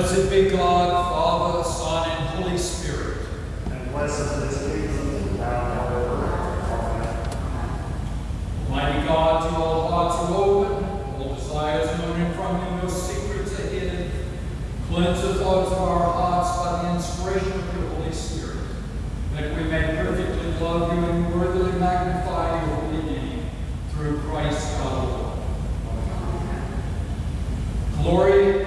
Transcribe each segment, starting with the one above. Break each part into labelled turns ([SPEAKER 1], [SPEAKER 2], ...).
[SPEAKER 1] Blessed be God, Father, Son, and Holy Spirit.
[SPEAKER 2] And blessed is the kingdom now and. Amen.
[SPEAKER 1] Almighty God, to all hearts are open, all desires known from you, no secrets are hidden. Cleanse the thoughts of our hearts by the inspiration of your Holy Spirit, that we may perfectly love you and worthily magnify your holy name through Christ our Lord. Glory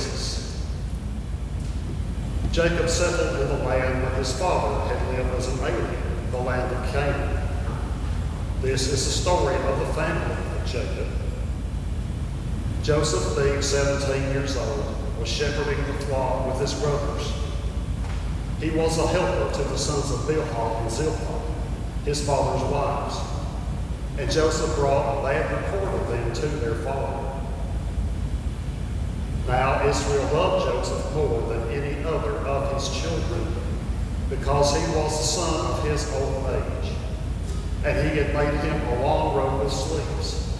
[SPEAKER 2] Genesis. Jacob settled in the land where his father had lived as an alien, the land of Canaan. This is the story of the family of Jacob. Joseph, being 17 years old, was shepherding the flock with his brothers. He was a helper to the sons of Bilhah and Zilpah, his father's wives. And Joseph brought a bad report of them to their father. Now Israel loved Joseph more than any other of his children, because he was the son of his old age, and he had made him a long robe of sleeves.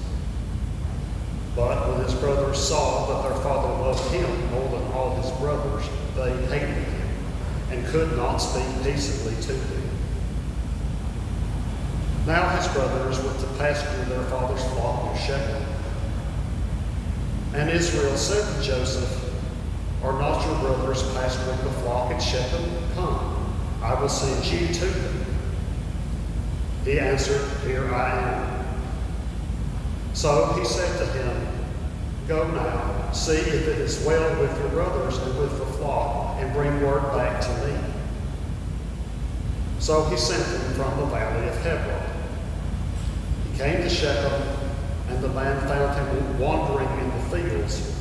[SPEAKER 2] But when his brothers saw that their father loved him more than all his brothers, they hated him and could not speak peaceably to him. Now his brothers went to pasture their father's flock near Shechem. And Israel said to Joseph, Are not your brothers pasturing the flock at Shechem? Come, I will send you to them. He answered, Here I am. So he said to him, Go now, see if it is well with your brothers and with the flock, and bring word back to me. So he sent them from the valley of Hebron. He came to Shechem, and the man found him wandering fields.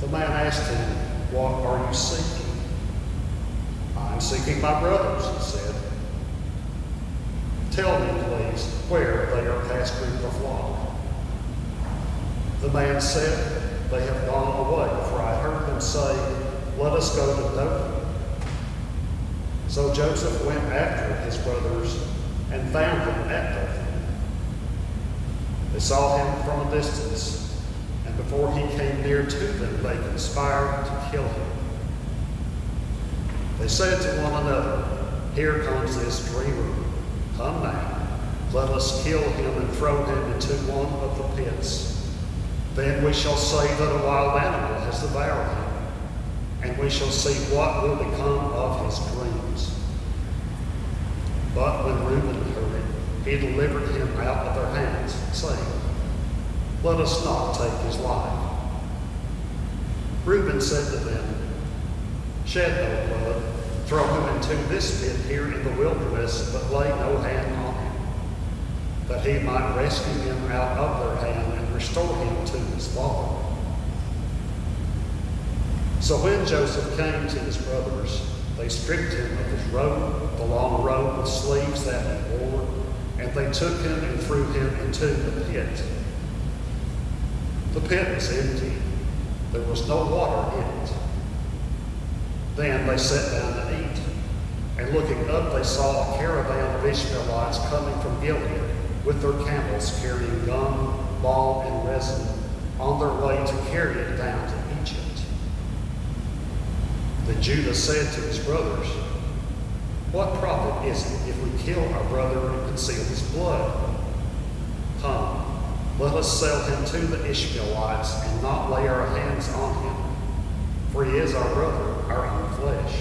[SPEAKER 2] The man asked him, What are you seeking? I'm seeking my brothers, he said. Tell me, please, where they are pasturing the flock. The man said, They have gone away, for I heard them say, Let us go to Dothan. So Joseph went after his brothers and found them at Dothan. They saw him from a distance, before he came near to them, they conspired to kill him. They said to one another, Here comes this dreamer. Come now, let us kill him and throw him into one of the pits. Then we shall say that a wild animal has devoured him, and we shall see what will become of his dreams. But when Reuben heard it, he delivered him out of their hands, saying, Let us not take his life. Reuben said to them, Shed no blood, throw him into this pit here in the wilderness, but lay no hand on him, that he might rescue him out of their hand and restore him to his father. So when Joseph came to his brothers, they stripped him of his robe, the long robe with sleeves that he wore, and they took him and threw him into the pit. The pit was empty. There was no water in it. Then they sat down to eat. And looking up, they saw a caravan of Ishmaelites coming from Gilead with their camels carrying gum, balm, and resin on their way to carry it down to Egypt. Then Judah said to his brothers, What profit is it if we kill our brother and conceal his blood? Come, let us sell him to the Ishmaelites and not lay our hands on him, for he is our brother, our own flesh.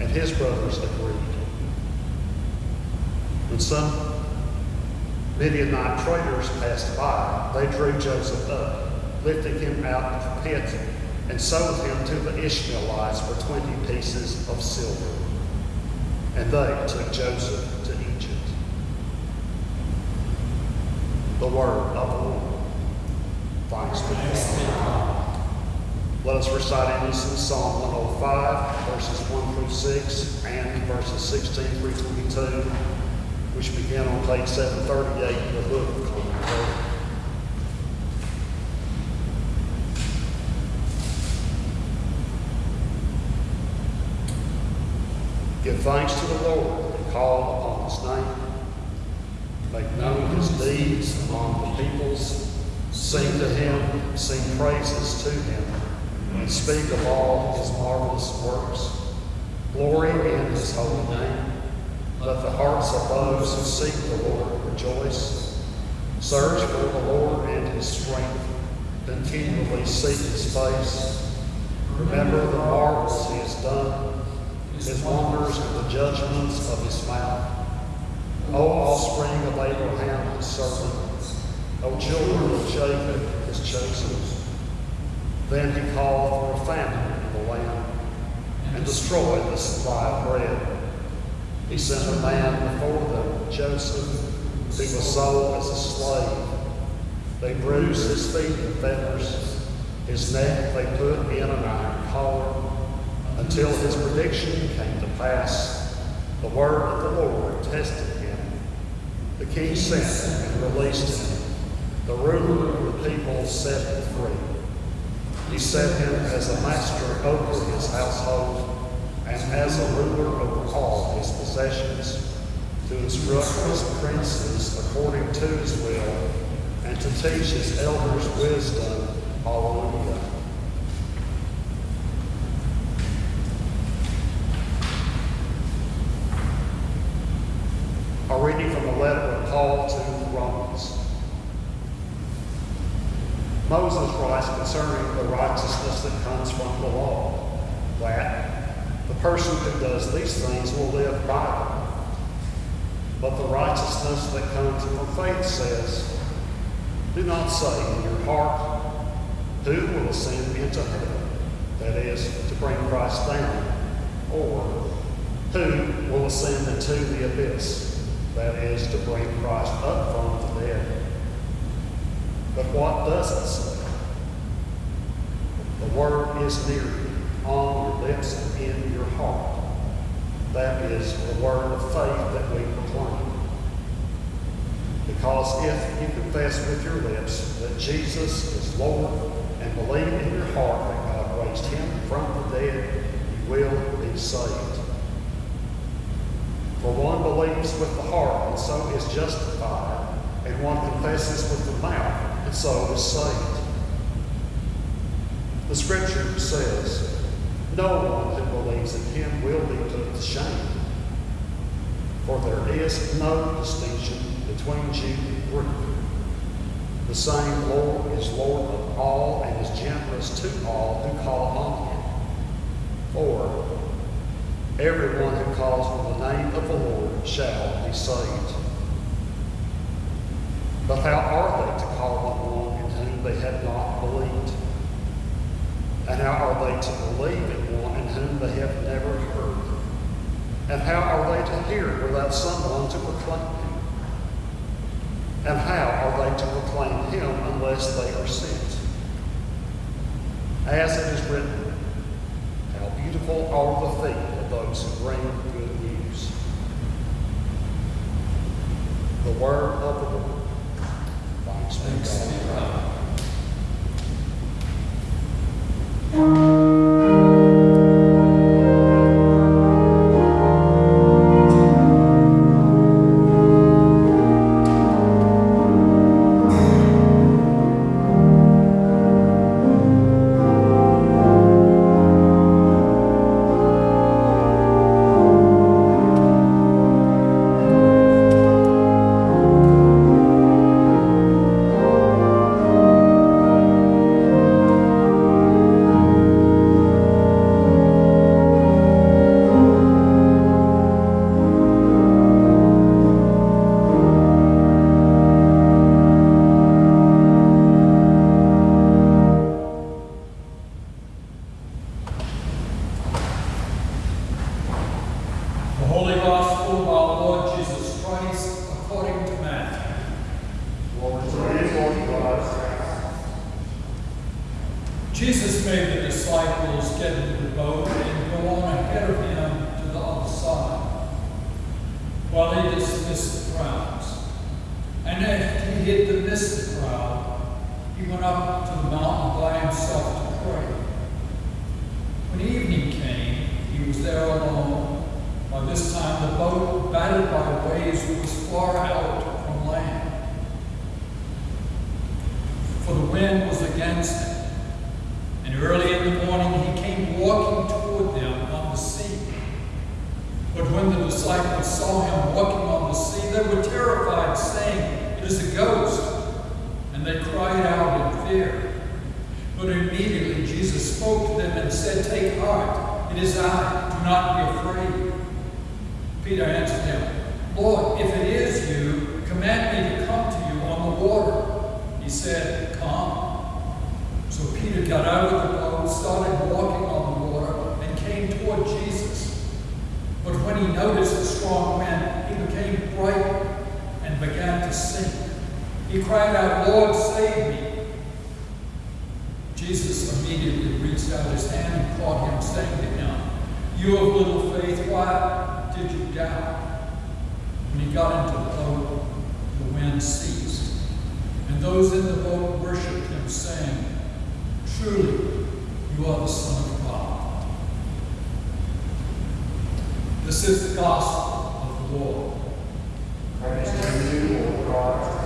[SPEAKER 2] And his brothers agreed. When some Midianite traders passed by, they drew Joseph up, lifting him out of the pit, and sold him to the Ishmaelites for twenty pieces of silver. And they took Joseph to Egypt. The word of the Lord. Thanks be to God. Let us recite in unison Psalm 105, verses 1 through 6, and verses 16 through 22, which begin on page 738 of the book of Common Prayer. Give thanks to the Lord and call upon his name. Make known his deeds among the peoples. Sing to him, sing praises to him, and speak of all his marvelous works. Glory in his holy name. Let the hearts of those who seek the Lord rejoice. Search for the Lord and his strength. Continually seek his face. Remember the marvels he has done, his wonders and the judgments of his mouth. O offspring of Abraham, his servant, O children of Jacob, his chosen. Then he called for a famine in the land and destroyed the supply of bread. He sent a man before them, Joseph, who was sold as a slave. They bruised his feet in fetters. His neck they put in an iron collar until his prediction came to pass. The word of the Lord tested him. The king sent and released him. The ruler of the people set him free. He set him as a master over his household and as a ruler over all his possessions, to instruct his princes according to his will, and to teach his elders wisdom. all A reading from the letter of Paul to the Romans. Moses writes concerning the righteousness that comes from the law, that the person who does these things will live by them. But the righteousness that comes from faith says, Do not say in your heart, Who will ascend into heaven? That is, to bring Christ down. Or, Who will ascend into the abyss? That is, to bring Christ up from the dead. But what does it say? The word is near you, on your lips and in your heart. That is the word of faith that we proclaim. Because if you confess with your lips that Jesus is Lord and believe in your heart that God raised him from the dead, you will be saved. For one believes with the heart and so is justified, and one confesses with the mouth and so is saved. The scripture says, No one who believes in him will be put to shame. For there is no distinction between Jew and Greek. The same Lord is Lord of all and is generous to all who call on him. For everyone who calls on the name of the Lord shall be saved. But how are they to call on one in whom they have not believed? And how are they to believe in one in whom they have never heard? And how are they to hear without someone to proclaim him? And how are they to proclaim him unless they are sent? As it is written, how beautiful are the feet of those who bring good news. The word of the Lord. Thanks
[SPEAKER 1] be wind was against him. And early in the morning he came walking toward them on the sea. But when the disciples saw him walking on the sea, they were terrified, saying, It is a ghost. And they cried out in fear. But immediately Jesus spoke to them and said, Take heart, it is I, do not be afraid. Peter answered him, Lord, if it is you, command me to come to you on the water. He said, Come. So Peter got out of the boat, started walking on the water, and came toward Jesus. But when he noticed the strong wind, he became frightened and began to sink. He cried out, Lord, save me. Jesus immediately reached out his hand and caught him, saying to him, You of little faith, why did you doubt? When he got into the boat, the wind ceased. And those in the boat worshipped him, saying, Truly, you are the Son of God. This is the gospel of the Lord.
[SPEAKER 2] Praise to you, Lord God.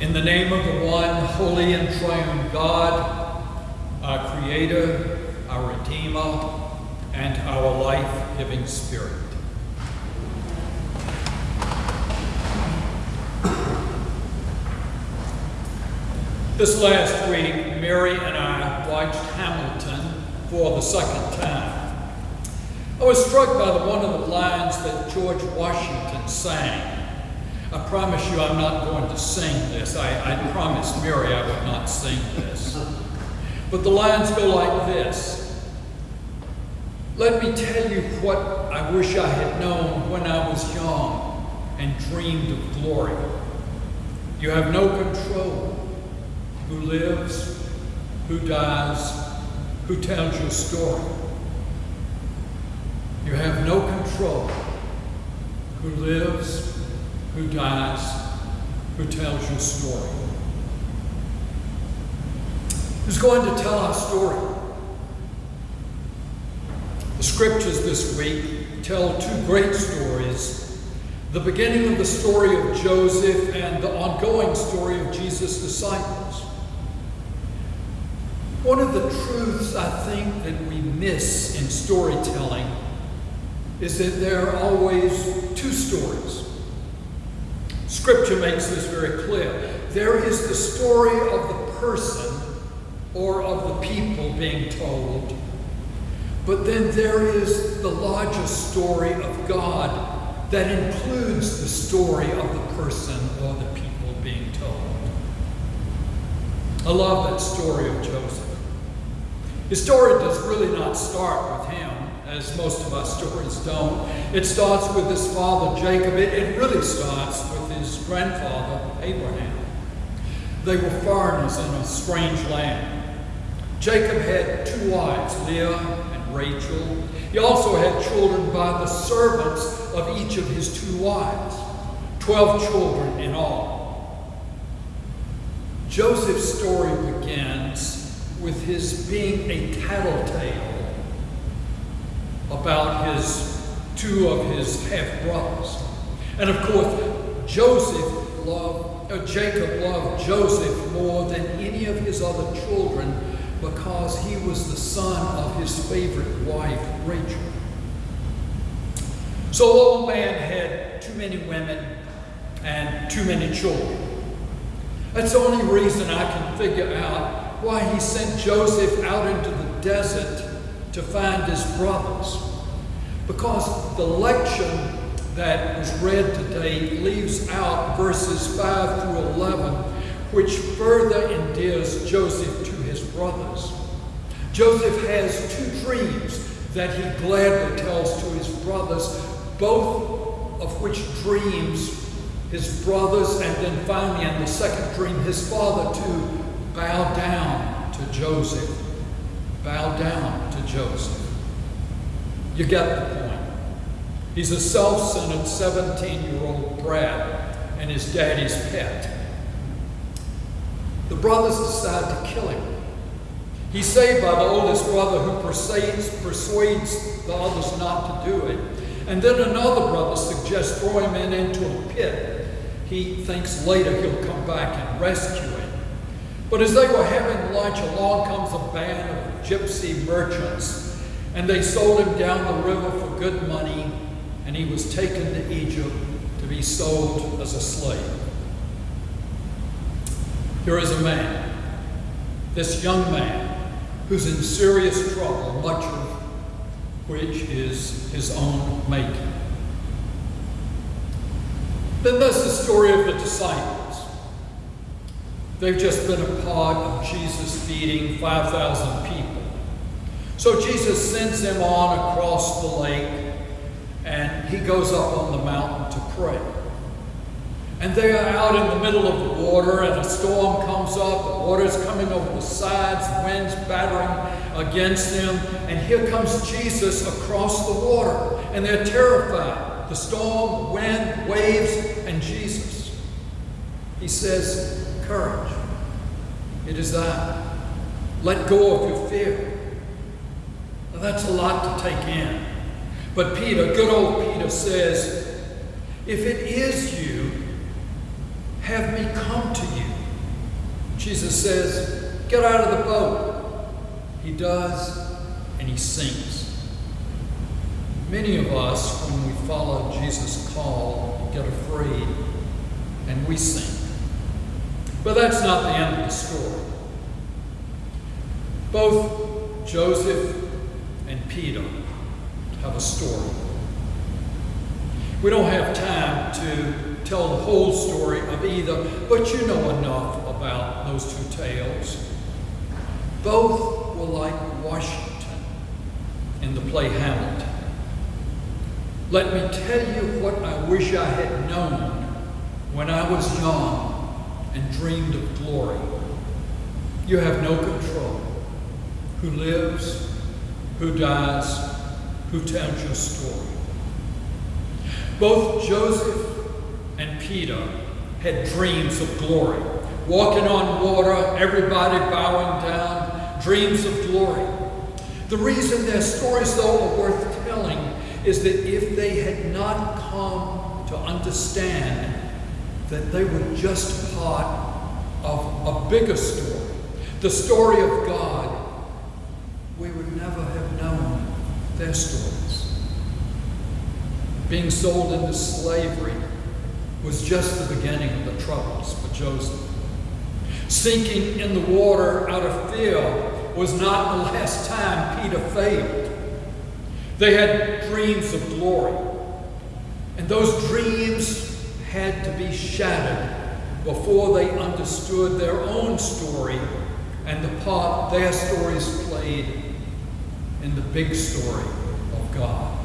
[SPEAKER 1] In the name of the one holy and triune God, our Creator, our Redeemer, and our life giving Spirit. This last week, Mary and I watched Hamilton for the second time. I was struck by the, one of the lines that George Washington sang. I promise you I'm not going to sing this. I, I promised Mary I would not sing this. But the lines go like this Let me tell you what I wish I had known when I was young and dreamed of glory. You have no control who lives, who dies, who tells your story. You have no control who lives, who dies, who tells your story. Who's going to tell our story? The scriptures this week tell two great stories the beginning of the story of Joseph and the ongoing story of Jesus' disciples. One of the truths I think that we miss in storytelling is that there are always two stories. Scripture makes this very clear. There is the story of the person or of the people being told, but then there is the larger story of God that includes the story of the person or the people being told. I love that story of Joseph. His story does really not start with him, as most of our stories don't. It starts with his father Jacob. It, it really starts with his grandfather Abraham. They were foreigners in a strange land. Jacob had two wives, Leah and Rachel. He also had children by the servants of each of his two wives, 12 children in all. Joseph's story begins with his being a tattletale about his two of his half brothers. And of course, Joseph loved, uh, Jacob loved Joseph more than any of his other children because he was the son of his favorite wife, Rachel. So the old man had too many women and too many children. That's the only reason I can figure out why he sent Joseph out into the desert to find his brothers. Because the lection that was read today leaves out verses 5 through 11, which further endears Joseph to his brothers. Joseph has two dreams that he gladly tells to his brothers, both of which dreams his brothers, and then finally in the second dream, his father to bow down to Joseph. Bow down to Joseph. You get the point. He's a self centered 17 year old brat and his daddy's pet. The brothers decide to kill him. He's saved by the oldest brother who persuades, persuades the others not to do it. And then another brother suggests throw him in into a pit. He thinks later he'll come back and rescue him. But as they were having lunch, along comes a band of gypsy merchants, and they sold him down the river for good money, and he was taken to Egypt to be sold as a slave. Here is a man, this young man, who's in serious trouble, much of which is his own making. Then there's the story of the disciples. They've just been a part of Jesus feeding 5,000 people. So Jesus sends them on across the lake and he goes up on the mountain to pray. And they are out in the middle of the water, and a storm comes up. The water's coming over the sides, the wind's battering against them. And here comes Jesus across the water, and they're terrified. The storm, wind, waves, and Jesus. He says, Courage, it is I. Let go of your fear. Now, that's a lot to take in. But Peter, good old Peter, says, If it is you, have me come to you. Jesus says, Get out of the boat. He does, and he sinks. Many of us, when we follow Jesus' call, get afraid and we sink. But that's not the end of the story. Both Joseph and Peter have a story. We don't have time to tell the whole story of either, but you know enough about those two tales. Both were like Washington in the play Hamilton. Let me tell you what I wish I had known when I was young and dreamed of glory. You have no control. Who lives, who dies, who tells your story. Both Joseph and Peter had dreams of glory. Walking on water, everybody bowing down, dreams of glory. The reason their stories, though, are worth telling is that if they had not come to understand that they were just part of a bigger story, the story of God, we would never have known their stories. Being sold into slavery was just the beginning of the troubles for Joseph. Sinking in the water out of fear was not the last time Peter failed. They had dreams of glory, and those dreams had to be shattered before they understood their own story and the part their stories played in the big story of God.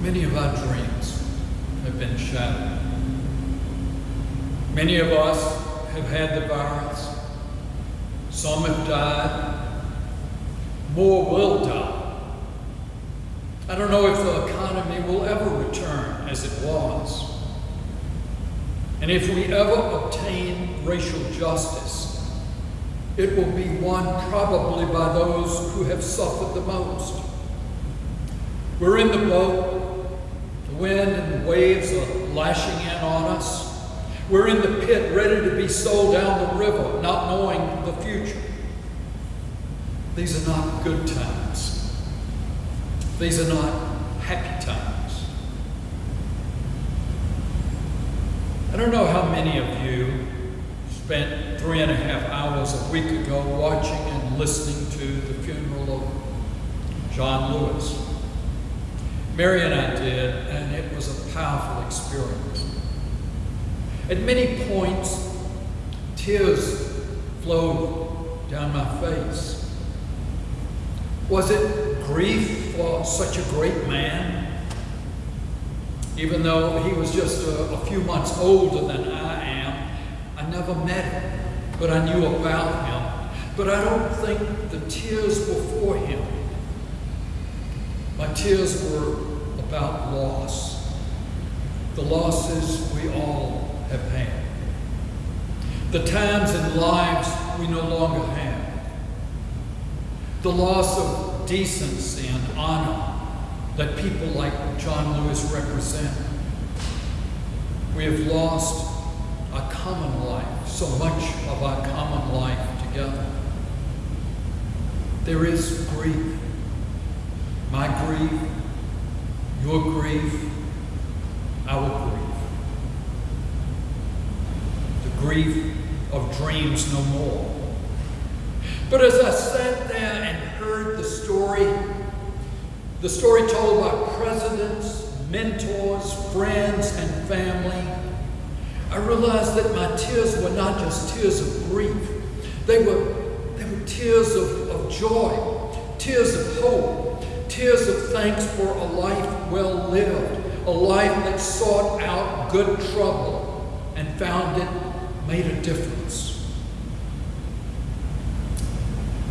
[SPEAKER 1] Many of our dreams have been shattered. Many of us have had the virus. Some have died. More will die. I don't know if the economy will ever return as it was. And if we ever obtain racial justice, it will be won probably by those who have suffered the most. We're in the boat. The wind and the waves are lashing in on us. We're in the pit ready to be sold down the river, not knowing the future. These are not good times. These are not happy times. I don't know how many of you spent three and a half hours a week ago watching and listening to the funeral of John Lewis. Mary and I did, and it was a powerful experience. At many points, tears flowed down my face. Was it grief for such a great man? Even though he was just a, a, few months older than I I never met him, but I knew about him. But I don't think the tears were for him. My tears were about loss, the losses we all have had, the times and lives we no longer have, the loss of decency and honor that people like John Lewis represent. We have lost our common life, so much of our common life together. There is grief. My grief, your grief, our grief. The grief of dreams no more. But as I sat there and heard the story, the story told by presidents, mentors, friends, and family, I realized that my tears were not just tears of grief. They were, they were tears of, of joy, tears of hope, tears of thanks for a life well lived, a life that sought out good trouble and found it made a difference.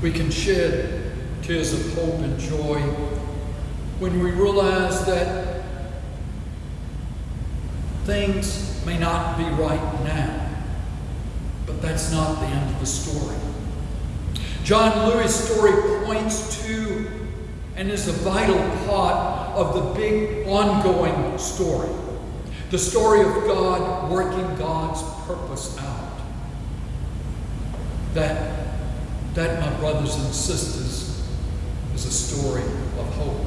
[SPEAKER 1] We can shed tears of hope and joy when we realize that things may not be right now, but that's not the end of the story. John Lewis' story points to and is a vital part of the big ongoing story the story of God working God's purpose out. That, that, my brothers and sisters, is a story of hope.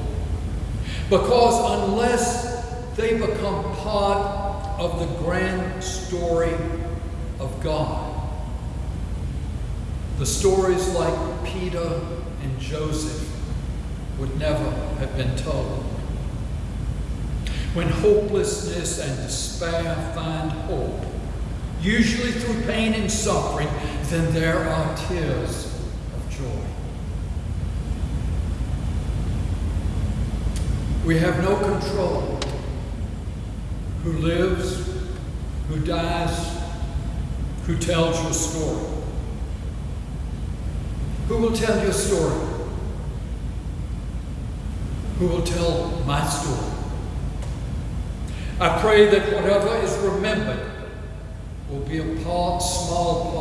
[SPEAKER 1] Because unless they become part of the grand story of God, the stories like Peter and Joseph would never have been told. When hopelessness and despair find hope, usually through pain and suffering, then there are tears of joy. We have no control who lives, who dies, who tells your story. Who will tell your story? Who will tell my story? I pray that whatever is remembered will be a part, small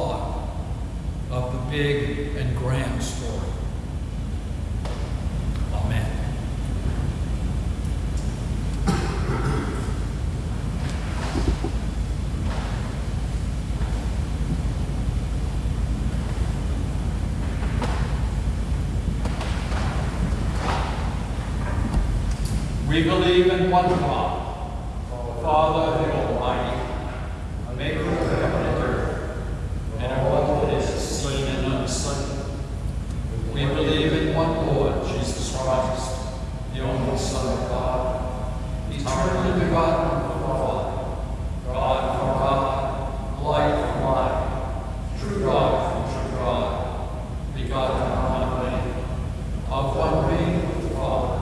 [SPEAKER 1] part of the big and grand story. Amen. We believe in one God, the Father, the Almighty, maker of heaven and earth, and of all that is seen and unseen. We believe in one Lord, Jesus Christ, the only Son of God, eternally begotten of the Father, God from God, light from light, true God from true God, begotten of many, of one being with the Father.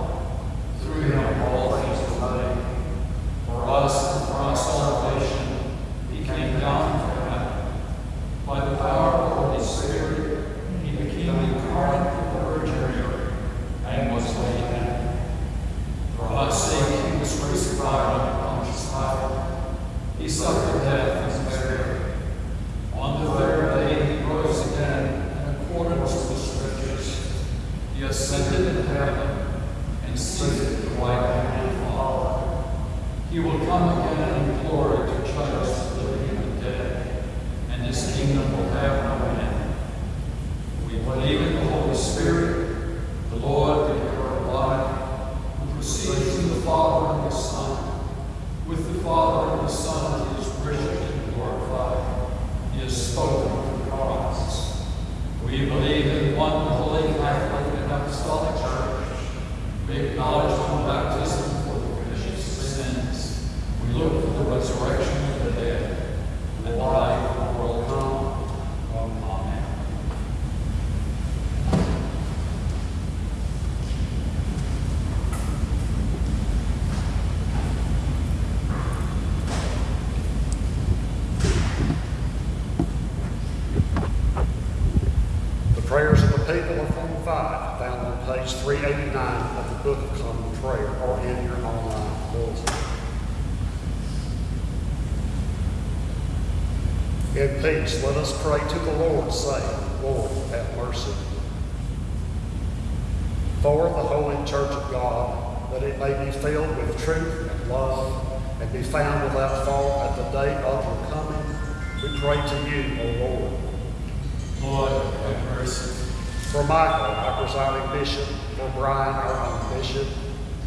[SPEAKER 1] Through him all things were made. For us and for our salvation, he came down from heaven. By the power of the Holy Spirit, crucified on Pontius Pilate. He suffered death and was buried. On the third day he rose again in accordance with the Scriptures. He ascended into heaven and seated at the right hand of the Father. He will come again in glory to judge the living and the dead, and his kingdom will have no end. We believe in the Holy Spirit, the Lord, the giver of life, who proceeds from the Father and the Son. With the Father and the Son, he is worshipped and glorified. Has spoken the prophets. We believe in one holy Catholic and Apostolic Church. We acknowledge one baptism for the remission of sins. We look for the resurrection of the dead and the life of the world to come. Amen.
[SPEAKER 2] The prayers of the people of Form 5, found on page 389 of the Book of Common Prayer, or in your online bulletin. In peace, let us pray to the Lord, saying, Lord, have mercy. For the holy church of God, that it may be filled with truth and love, and be found without fault at the day of your coming, we pray to you, O Lord.
[SPEAKER 1] Lord, have mercy.
[SPEAKER 2] For Michael, our presiding bishop, for Brian, our own bishop,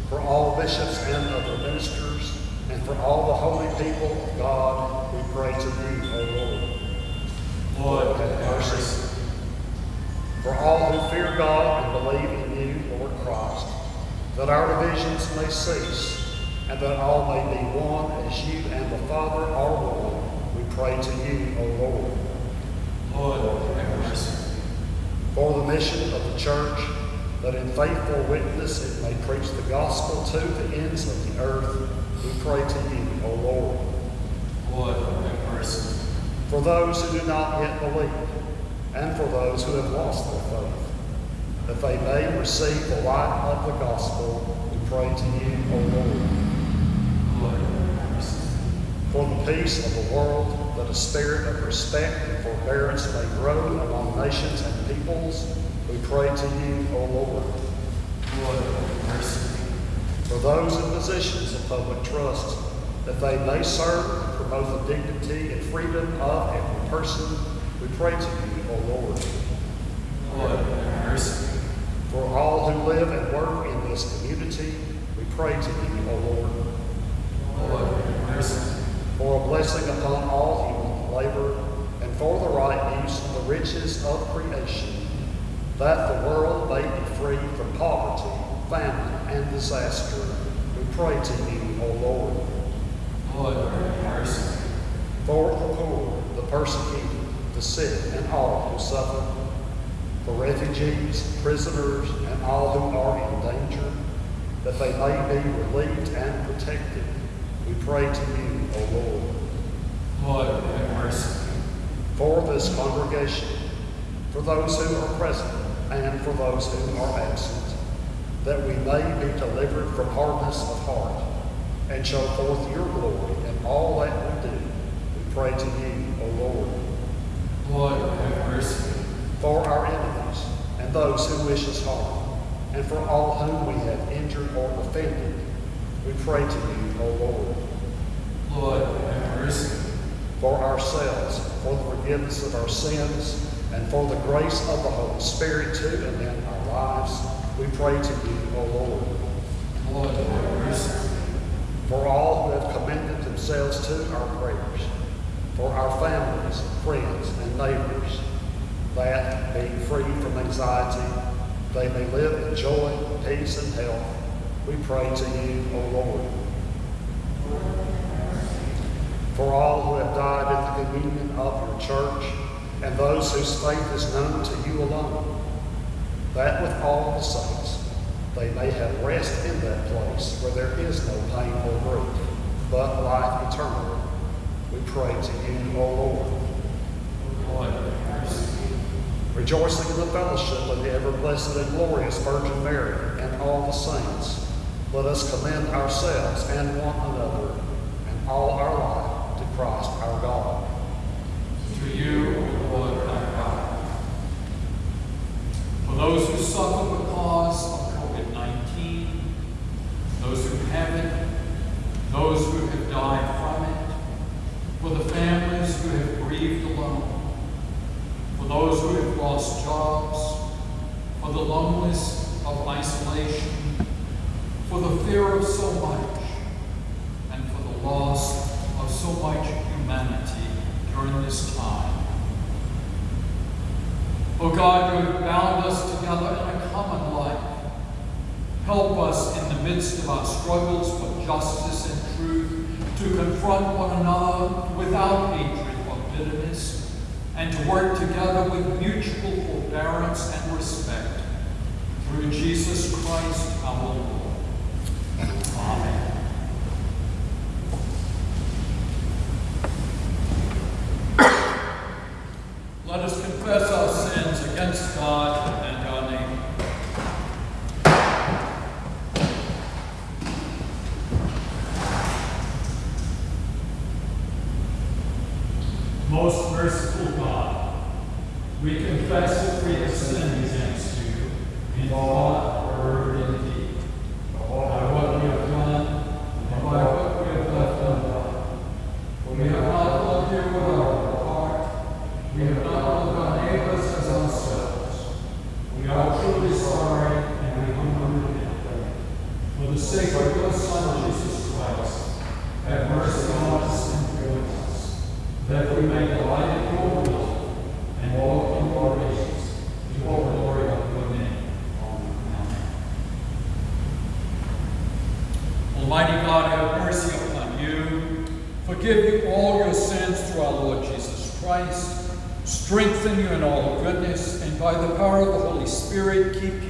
[SPEAKER 2] for all bishops and other ministers, and for all the holy people of God, we pray to you, that our divisions may cease, and that all may be one as you and the Father are one, we pray to you, O Lord.
[SPEAKER 1] Lord, have mercy.
[SPEAKER 2] For the mission of the church, that in faithful witness it may preach the gospel to the ends of the earth, we pray to you, O Lord.
[SPEAKER 1] Lord, have mercy.
[SPEAKER 2] For those who do not yet believe, and for those who have lost their faith, that they may receive the light of the gospel, we pray to you, O Lord. For the peace of the world, that a spirit of respect and forbearance may grow among nations and peoples, we pray to you, O Lord. For those in positions of public trust, that they may serve and promote the dignity and freedom of every person, we pray to you, O Lord.
[SPEAKER 1] Lord.
[SPEAKER 2] For all who live and work in this community, we pray to you, O Lord.
[SPEAKER 1] Lord, mercy.
[SPEAKER 2] For a blessing upon all human labor, and for the right use of the riches of creation, that the world may be free from poverty, famine, and disaster, we pray to you, O Lord.
[SPEAKER 1] Lord, have mercy.
[SPEAKER 2] For the poor, the persecuted, the sick, and all who suffer, for refugees, prisoners, and all who are in danger, that they may be relieved and protected, we pray to you, O Lord.
[SPEAKER 1] Lord, have mercy.
[SPEAKER 2] For this congregation, for those who are present, and for those who are absent, that we may be delivered from hardness of heart, and show forth your glory in all that we do, we pray to you, O Lord.
[SPEAKER 1] Lord, have mercy.
[SPEAKER 2] For our enemies and those who wish us harm, and for all whom we have injured or offended, we pray to you, O Lord.
[SPEAKER 1] Lord, have mercy.
[SPEAKER 2] For ourselves, for the forgiveness of our sins, and for the grace of the Holy Spirit to and in our lives, we pray to you, O Lord.
[SPEAKER 1] Lord, have mercy.
[SPEAKER 2] For all who have commended themselves to our prayers, for our families, friends, and neighbors, that, being free from anxiety, they may live in joy, peace, and health, we pray to you, O Lord. For all who have died in the communion of your church, and those whose faith is known to you alone, that with all the saints they may have rest in that place where there is no pain or grief, but life eternal. We pray to you, O Lord.
[SPEAKER 1] Mercy.
[SPEAKER 2] Rejoicing in the fellowship of the ever blessed and glorious Virgin Mary and all the saints, let us commend ourselves and one another and all our life to Christ our God.
[SPEAKER 1] To you, Lord our God. For those who suffer because of COVID 19, those who have it, those who have died from it, for the families who have grieved alone, for those who have lost jobs, for the loneliness of isolation, for the fear of so much, and for the loss of so much humanity during this time. Oh God, you have bound us together in a common life. Help us in the midst of our struggles for justice and truth to confront one another without hatred or bitterness and to work together with mutual forbearance and respect. Through Jesus Christ our Lord. Amen. Let us confess our sins against God and our neighbor. Most merciful God, we confess that we have sinned against you in thought, word, and deed, by what we have done and by what we have left undone. For we have not loved you with our heart, we have not loved our neighbors as ourselves. We are truly sorry and we humbly repent. For the sake of your Son, Jesus Christ, have mercy on us and forgive us, and walk your ways, to the glory of your name. Almighty God, have mercy upon you, forgive you all your sins through our Lord Jesus Christ, strengthen you in all goodness, and by the power of the Holy Spirit, keep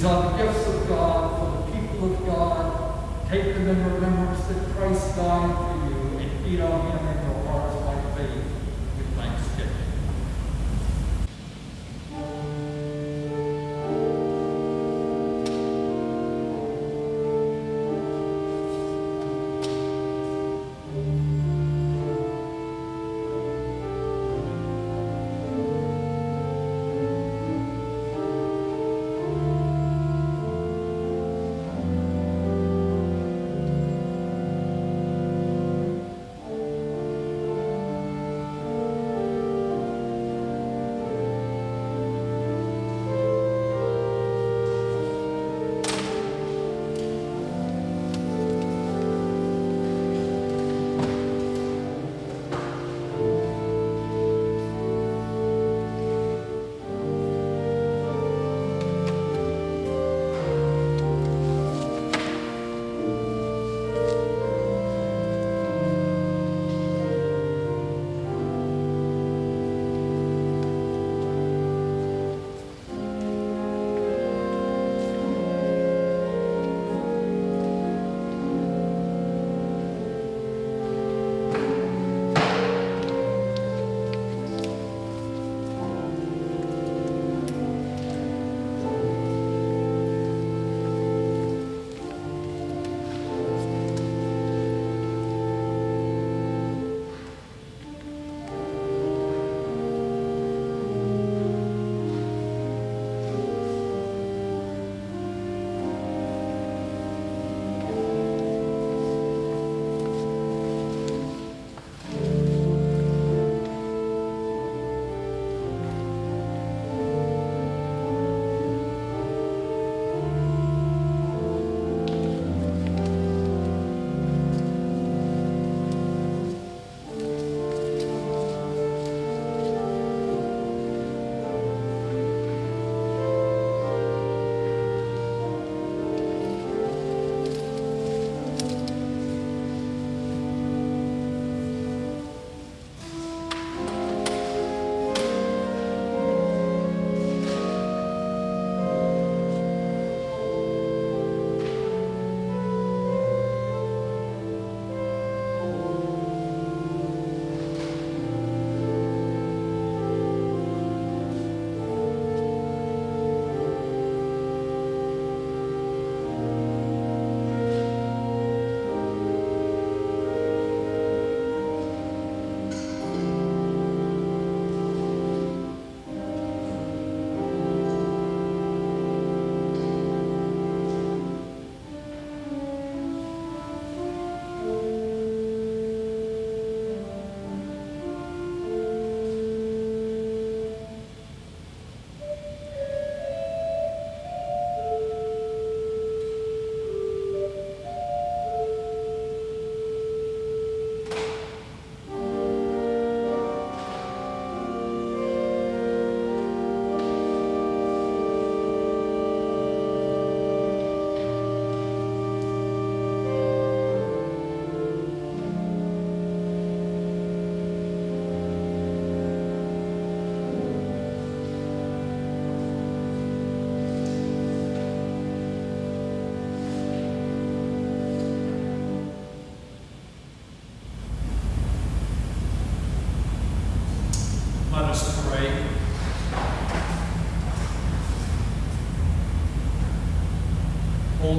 [SPEAKER 1] These are the gifts of God for the people of God. Take them in remembrance that Christ died for you and feed on him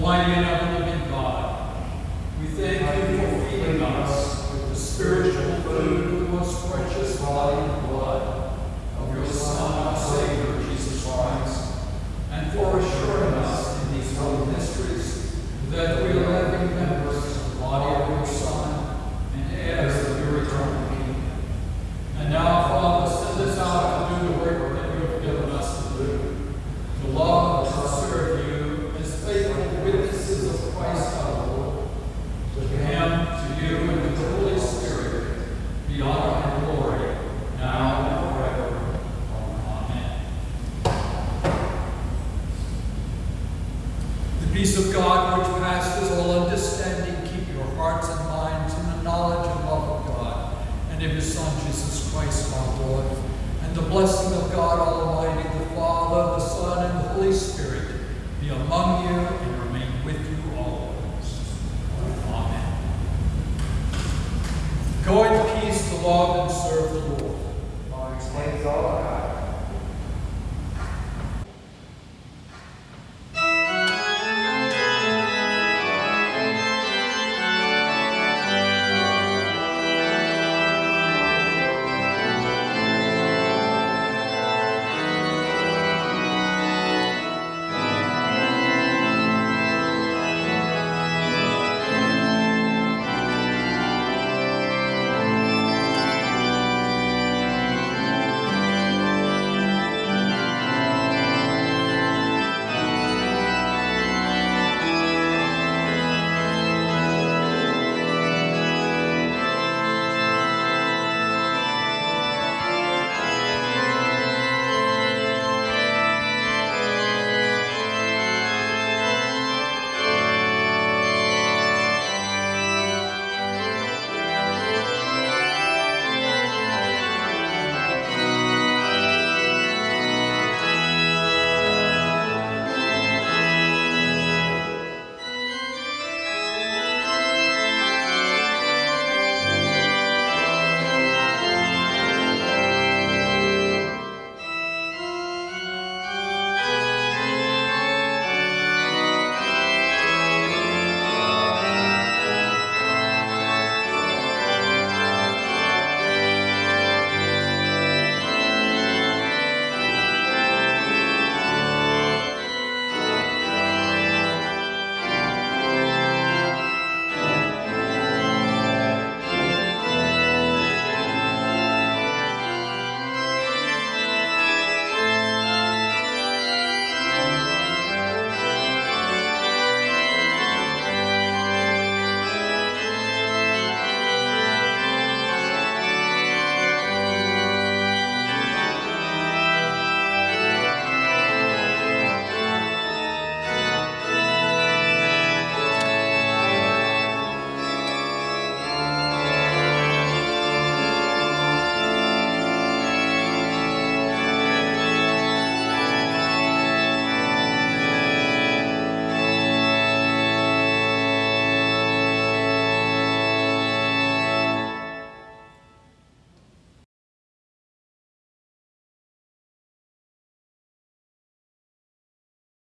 [SPEAKER 1] Almighty and